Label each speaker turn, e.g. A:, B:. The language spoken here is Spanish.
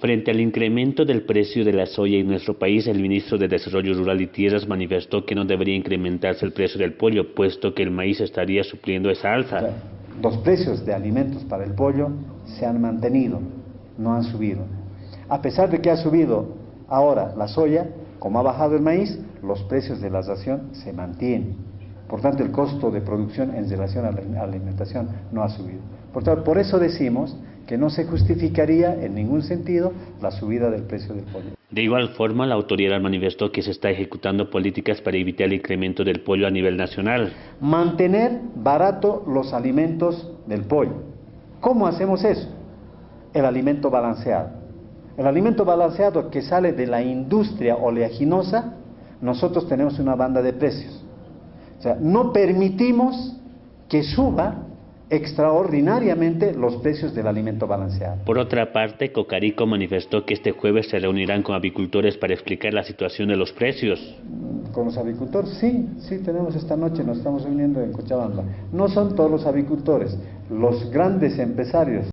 A: Frente al incremento del precio de la soya en nuestro país, el ministro de Desarrollo Rural y Tierras manifestó que no debería incrementarse el precio del pollo, puesto que el maíz estaría supliendo esa alza.
B: Los precios de alimentos para el pollo se han mantenido, no han subido. A pesar de que ha subido ahora la soya, como ha bajado el maíz, los precios de la ración se mantienen. Por tanto, el costo de producción en relación a la alimentación no ha subido. Por, tanto, por eso decimos que no se justificaría en ningún sentido la subida del precio del pollo.
A: De igual forma, la autoridad manifestó que se está ejecutando políticas para evitar el incremento del pollo a nivel nacional.
B: Mantener barato los alimentos del pollo. ¿Cómo hacemos eso? El alimento balanceado. El alimento balanceado que sale de la industria oleaginosa, nosotros tenemos una banda de precios. O sea, no permitimos que suba extraordinariamente los precios del alimento balanceado.
A: Por otra parte, Cocarico manifestó que este jueves se reunirán con avicultores para explicar la situación de los precios.
B: ¿Con los avicultores? Sí, sí, tenemos esta noche, nos estamos reuniendo en Cochabamba. No son todos los avicultores, los grandes empresarios